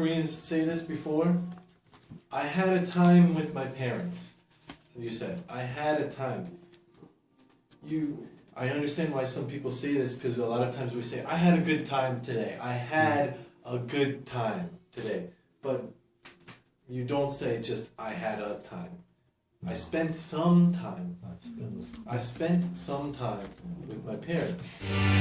Koreans say this before. I had a time with my parents. You said I had a time. You, I understand why some people say this because a lot of times we say I had a good time today. I had a good time today, but you don't say just I had a time. I spent some time. I spent some time with my parents.